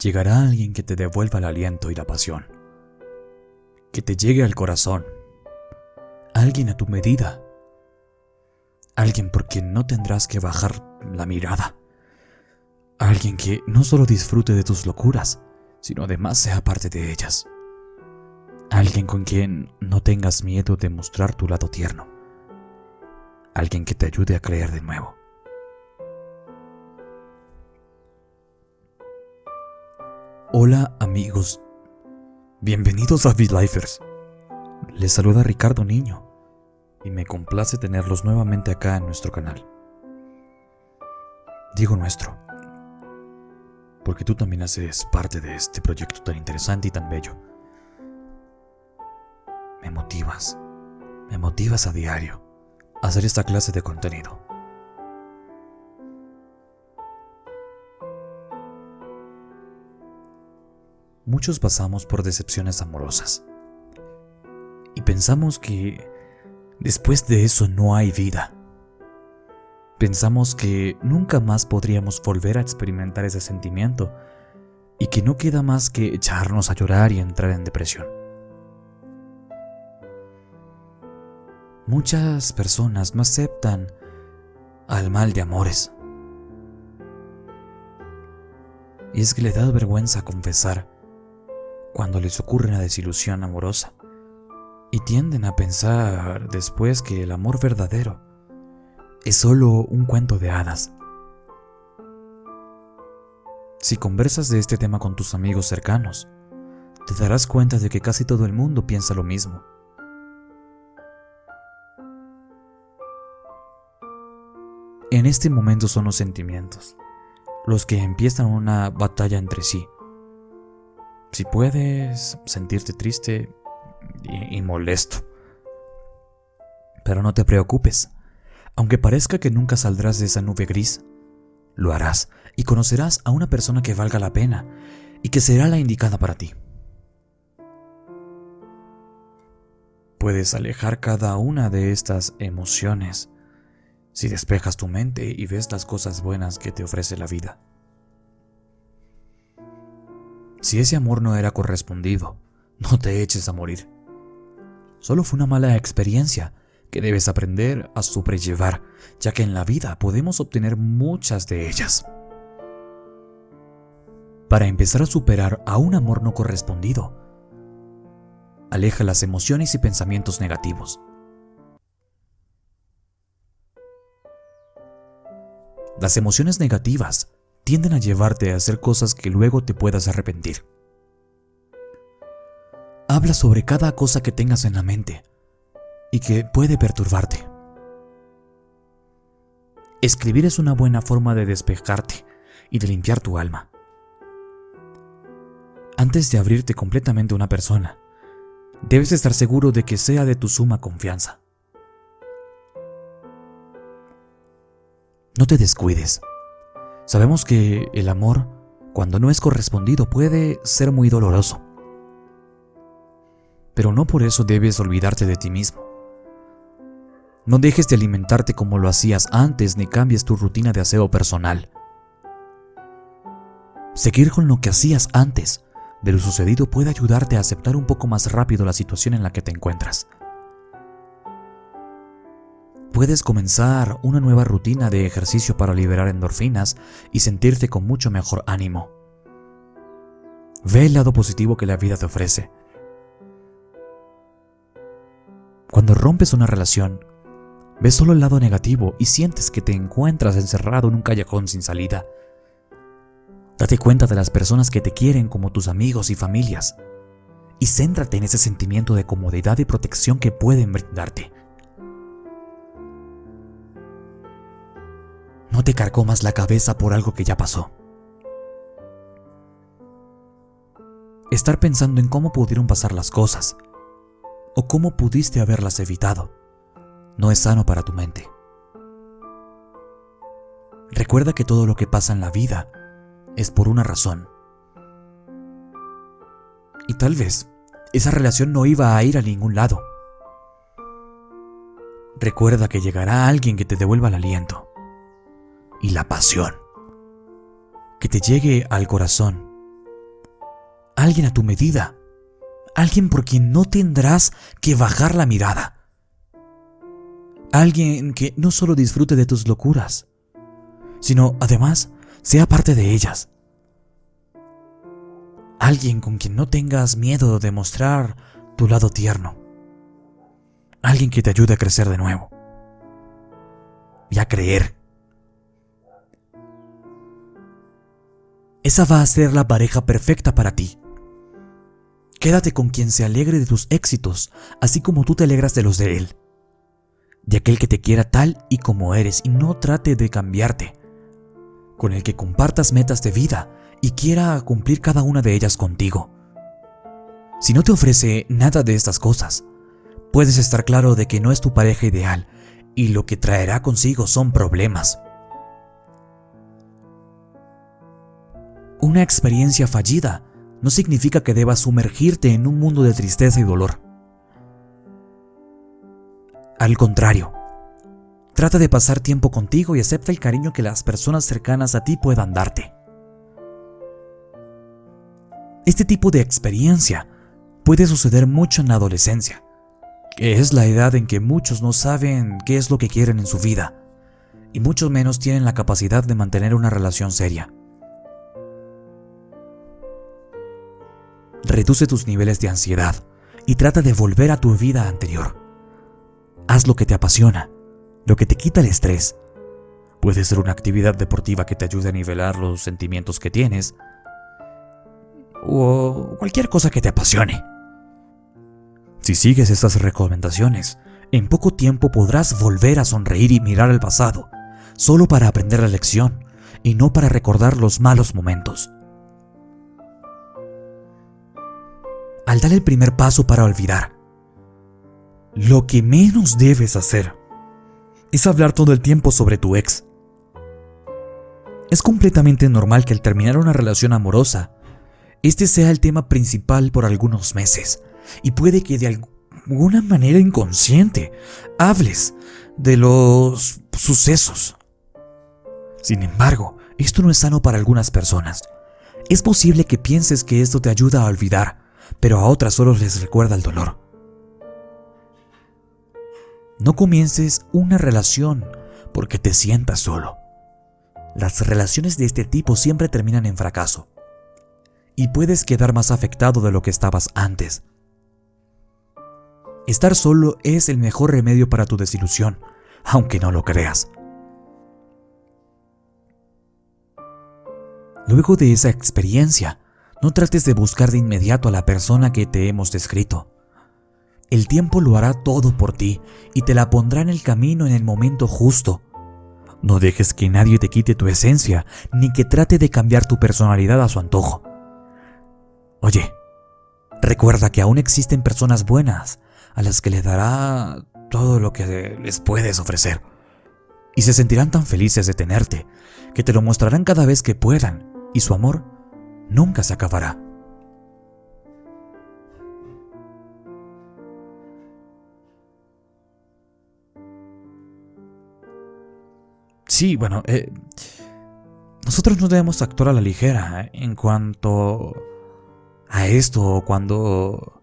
llegará alguien que te devuelva el aliento y la pasión, que te llegue al corazón, alguien a tu medida, alguien por quien no tendrás que bajar la mirada, alguien que no solo disfrute de tus locuras, sino además sea parte de ellas, alguien con quien no tengas miedo de mostrar tu lado tierno, alguien que te ayude a creer de nuevo. Hola amigos, bienvenidos a V-Lifers. Les saluda Ricardo Niño y me complace tenerlos nuevamente acá en nuestro canal. Digo nuestro, porque tú también haces parte de este proyecto tan interesante y tan bello. Me motivas, me motivas a diario a hacer esta clase de contenido. Muchos pasamos por decepciones amorosas. Y pensamos que después de eso no hay vida. Pensamos que nunca más podríamos volver a experimentar ese sentimiento y que no queda más que echarnos a llorar y entrar en depresión. Muchas personas no aceptan al mal de amores. Y es que le da vergüenza confesar cuando les ocurre una desilusión amorosa y tienden a pensar después que el amor verdadero es solo un cuento de hadas. Si conversas de este tema con tus amigos cercanos, te darás cuenta de que casi todo el mundo piensa lo mismo. En este momento son los sentimientos, los que empiezan una batalla entre sí si puedes sentirte triste y, molesto. Pero no te preocupes. Aunque parezca que nunca saldrás de esa nube gris, lo harás y conocerás a una persona que valga la pena y que será la indicada para ti. Puedes alejar cada una de estas emociones si despejas tu mente y ves las cosas buenas que te ofrece la vida. Si ese amor no era correspondido, no te eches a morir. Solo fue una mala experiencia que debes aprender a sobrellevar, ya que en la vida podemos obtener muchas de ellas. Para empezar a superar a un amor no correspondido, aleja las emociones y pensamientos negativos. Las emociones negativas tienden a llevarte a hacer cosas que luego te puedas arrepentir. Habla sobre cada cosa que tengas en la mente y que puede perturbarte. Escribir es una buena forma de despejarte y de limpiar tu alma. Antes de abrirte completamente a una persona, debes estar seguro de que sea de tu suma confianza. No te descuides. Sabemos que el amor, cuando no es correspondido, puede ser muy doloroso. Pero no por eso debes olvidarte de ti mismo. No dejes de alimentarte como lo hacías antes ni cambies tu rutina de aseo personal. Seguir con lo que hacías antes de lo sucedido puede ayudarte a aceptar un poco más rápido la situación en la que te encuentras puedes comenzar una nueva rutina de ejercicio para liberar endorfinas y sentirte con mucho mejor ánimo. Ve el lado positivo que la vida te ofrece. Cuando rompes una relación, ves solo el lado negativo y sientes que te encuentras encerrado en un callejón sin salida. Date cuenta de las personas que te quieren como tus amigos y familias y céntrate en ese sentimiento de comodidad y protección que pueden brindarte. No te carcomas la cabeza por algo que ya pasó. Estar pensando en cómo pudieron pasar las cosas o cómo pudiste haberlas evitado no es sano para tu mente. Recuerda que todo lo que pasa en la vida es por una razón. Y tal vez esa relación no iba a ir a ningún lado. Recuerda que llegará alguien que te devuelva el aliento y la pasión. Que te llegue al corazón alguien a tu medida, alguien por quien no tendrás que bajar la mirada, alguien que no solo disfrute de tus locuras, sino además sea parte de ellas. Alguien con quien no tengas miedo de mostrar tu lado tierno. Alguien que te ayude a crecer de nuevo. Y a creer. Esa va a ser la pareja perfecta para ti. Quédate con quien se alegre de tus éxitos, así como tú te alegras de los de él. De aquel que te quiera tal y como eres y no trate de cambiarte. Con el que compartas metas de vida y quiera cumplir cada una de ellas contigo. Si no te ofrece nada de estas cosas, puedes estar claro de que no es tu pareja ideal y lo que traerá consigo son problemas. Una experiencia fallida no significa que debas sumergirte en un mundo de tristeza y dolor. Al contrario, trata de pasar tiempo contigo y acepta el cariño que las personas cercanas a ti puedan darte. Este tipo de experiencia puede suceder mucho en la adolescencia, que es la edad en que muchos no saben qué es lo que quieren en su vida, y muchos menos tienen la capacidad de mantener una relación seria. Reduce tus niveles de ansiedad y trata de volver a tu vida anterior. Haz lo que te apasiona, lo que te quita el estrés. Puede ser una actividad deportiva que te ayude a nivelar los sentimientos que tienes, o cualquier cosa que te apasione. Si sigues estas recomendaciones, en poco tiempo podrás volver a sonreír y mirar al pasado, solo para aprender la lección y no para recordar los malos momentos. Al dar el primer paso para olvidar, lo que menos debes hacer es hablar todo el tiempo sobre tu ex. Es completamente normal que al terminar una relación amorosa, este sea el tema principal por algunos meses y puede que de alguna manera inconsciente hables de los sucesos. Sin embargo, esto no es sano para algunas personas. Es posible que pienses que esto te ayuda a olvidar, pero a otras solo les recuerda el dolor. No comiences una relación porque te sientas solo. Las relaciones de este tipo siempre terminan en fracaso y puedes quedar más afectado de lo que estabas antes. Estar solo es el mejor remedio para tu desilusión, aunque no lo creas. Luego de esa experiencia, no trates de buscar de inmediato a la persona que te hemos descrito. El tiempo lo hará todo por ti y te la pondrá en el camino en el momento justo. No dejes que nadie te quite tu esencia, ni que trate de cambiar tu personalidad a su antojo. Oye, recuerda que aún existen personas buenas a las que les dará todo lo que les puedes ofrecer. Y se sentirán tan felices de tenerte que te lo mostrarán cada vez que puedan y su amor nunca se acabará. Sí, bueno, eh, nosotros no debemos actuar a la ligera eh, en cuanto a esto cuando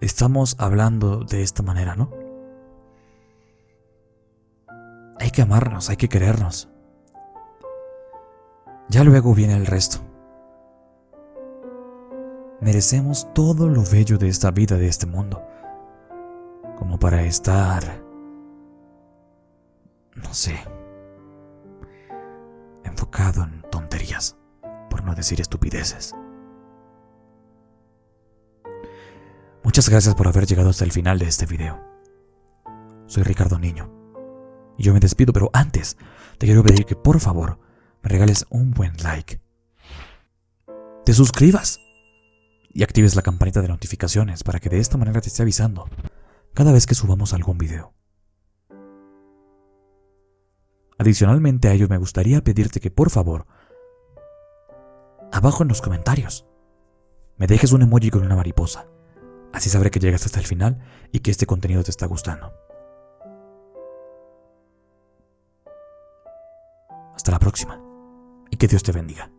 estamos hablando de esta manera, ¿no? Hay que amarnos, hay que querernos. Ya luego viene el resto. Merecemos todo lo bello de esta vida, de este mundo, como para estar, no sé, enfocado en tonterías, por no decir estupideces. Muchas gracias por haber llegado hasta el final de este video. Soy Ricardo Niño. Y yo me despido, pero antes te quiero pedir que por favor me regales un buen like. Te suscribas y actives la campanita de notificaciones para que de esta manera te esté avisando cada vez que subamos algún video. Adicionalmente a ello me gustaría pedirte que por favor, abajo en los comentarios, me dejes un emoji con una mariposa Así sabré que llegas hasta el final y que este contenido te está gustando. Hasta la próxima y que Dios te bendiga.